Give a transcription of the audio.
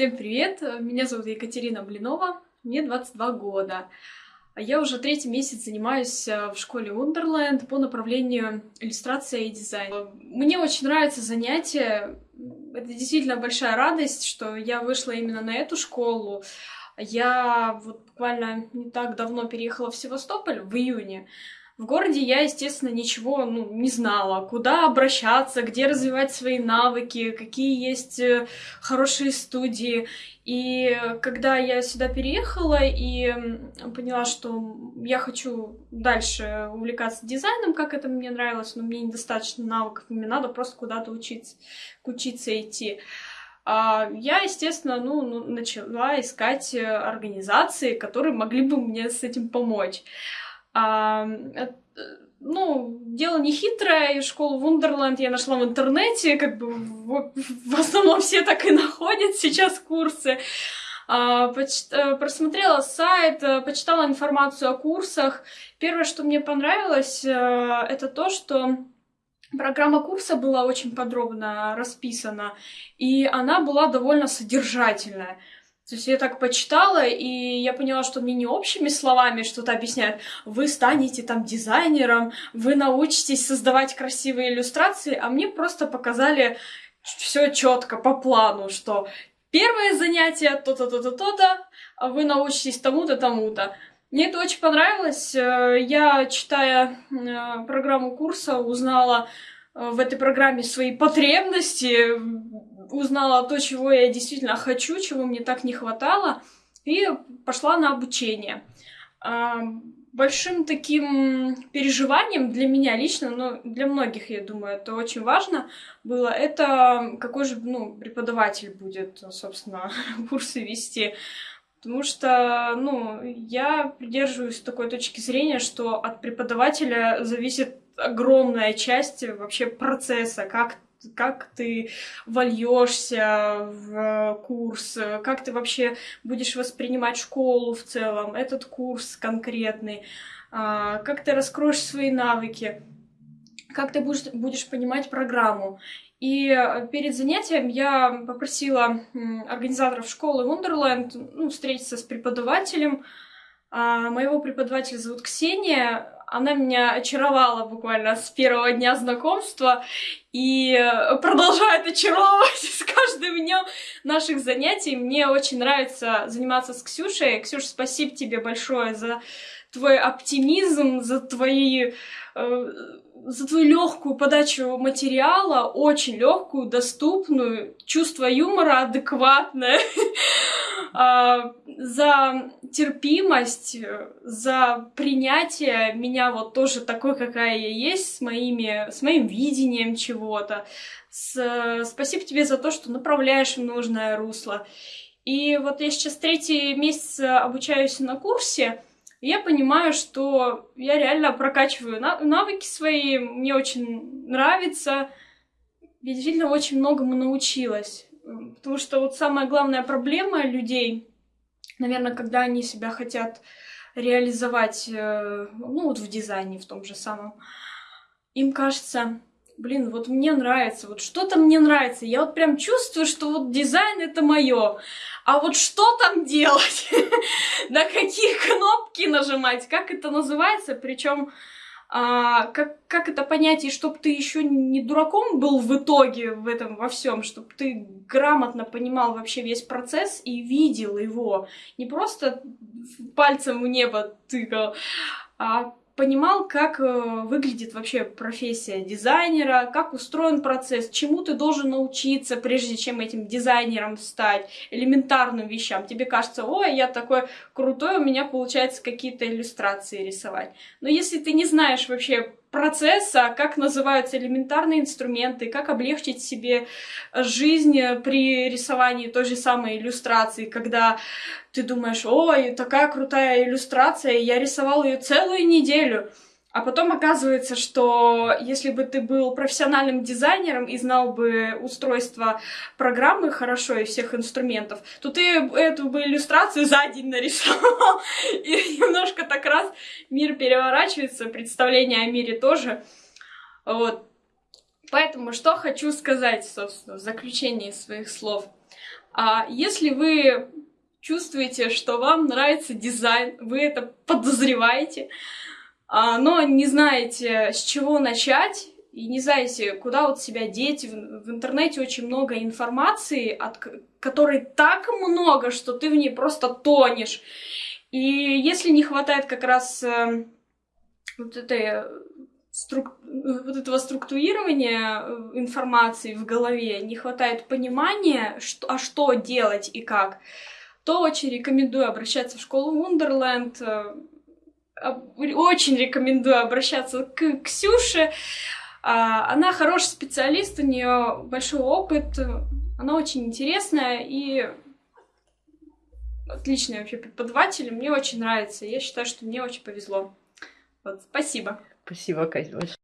Всем привет! Меня зовут Екатерина Блинова, мне 22 года. Я уже третий месяц занимаюсь э, в школе Wonderland по направлению иллюстрация и дизайн. Мне очень нравится занятие. Это действительно большая радость, что я вышла именно на эту школу. Я вот буквально не так давно переехала в Севастополь, в июне. В городе я, естественно, ничего ну, не знала, куда обращаться, где развивать свои навыки, какие есть э, хорошие студии. И когда я сюда переехала и поняла, что я хочу дальше увлекаться дизайном, как это мне нравилось, но мне недостаточно навыков, мне надо просто куда-то учиться, учиться идти. А, я, естественно, ну, ну, начала искать э, организации, которые могли бы мне с этим помочь. А, ну, дело не хитрое, школу Вундерленд я нашла в интернете, как бы в, в основном все так и находят сейчас курсы. А, поч э, просмотрела сайт, э, почитала информацию о курсах. Первое, что мне понравилось, э, это то, что Программа курса была очень подробно расписана, и она была довольно содержательная. То есть я так почитала, и я поняла, что мне не общими словами что-то объясняют. Вы станете там дизайнером, вы научитесь создавать красивые иллюстрации, а мне просто показали все четко по плану, что первое занятие то-то, то-то, то-то, а вы научитесь тому-то, тому-то. Мне это очень понравилось. Э, я, читая э, программу курса, узнала э, в этой программе свои потребности, узнала то, чего я действительно хочу, чего мне так не хватало, и пошла на обучение. А, большим таким переживанием для меня лично, но для многих, я думаю, это очень важно было, это какой же ну, преподаватель будет, собственно, курсы вести. Потому что, ну, я придерживаюсь такой точки зрения, что от преподавателя зависит огромная часть вообще процесса, как как ты вольешься в курс, как ты вообще будешь воспринимать школу в целом, этот курс конкретный, а, как ты раскроешь свои навыки, как ты будешь, будешь понимать программу. И перед занятием я попросила организаторов школы Wonderland ну, встретиться с преподавателем. А, моего преподавателя зовут Ксения она меня очаровала буквально с первого дня знакомства и продолжает очаровывать с каждым днем наших занятий. Мне очень нравится заниматься с Ксюшей. Ксюша, спасибо тебе большое за твой оптимизм, за твои э, за твою легкую подачу материала, очень легкую, доступную, чувство юмора адекватное. А, за терпимость, за принятие меня вот тоже такой, какая я есть, с, моими, с моим видением чего-то. С... Спасибо тебе за то, что направляешь в нужное русло. И вот я сейчас третий месяц обучаюсь на курсе, и я понимаю, что я реально прокачиваю навыки свои, мне очень нравится, я действительно очень многому научилась. Потому что вот самая главная проблема людей, наверное, когда они себя хотят реализовать, э, ну вот в дизайне в том же самом, им кажется, блин, вот мне нравится, вот что-то мне нравится, я вот прям чувствую, что вот дизайн это мое, а вот что там делать, на какие кнопки нажимать, как это называется, причем а, как, как это понять, и чтобы ты еще не дураком был в итоге в этом во всем, чтобы ты грамотно понимал вообще весь процесс и видел его, не просто пальцем в небо тыкал, а понимал, как э, выглядит вообще профессия дизайнера, как устроен процесс, чему ты должен научиться, прежде чем этим дизайнером стать, элементарным вещам. Тебе кажется, ой, я такой крутой, у меня получается какие-то иллюстрации рисовать. Но если ты не знаешь вообще процесса, как называются элементарные инструменты, как облегчить себе жизнь при рисовании той же самой иллюстрации, когда ты думаешь, ой, такая крутая иллюстрация, я рисовал ее целую неделю. А потом оказывается, что если бы ты был профессиональным дизайнером и знал бы устройство программы хорошо и всех инструментов, то ты эту бы иллюстрацию за день нарисовал. И немножко так раз мир переворачивается, представление о мире тоже. Вот. Поэтому что хочу сказать, собственно, в заключении своих слов. А если вы чувствуете, что вам нравится дизайн, вы это подозреваете, но не знаете, с чего начать, и не знаете, куда вот себя деть. В интернете очень много информации, от которой так много, что ты в ней просто тонешь. И если не хватает как раз э, вот этой струк... вот этого структурирования э, информации в голове, не хватает понимания, что... а что делать и как, то очень рекомендую обращаться в школу Wonderland. Очень рекомендую обращаться к Ксюше. А, она хороший специалист, у нее большой опыт, она очень интересная и отличный вообще преподаватель. Мне очень нравится. Я считаю, что мне очень повезло. Вот, спасибо. Спасибо, Кать, большое.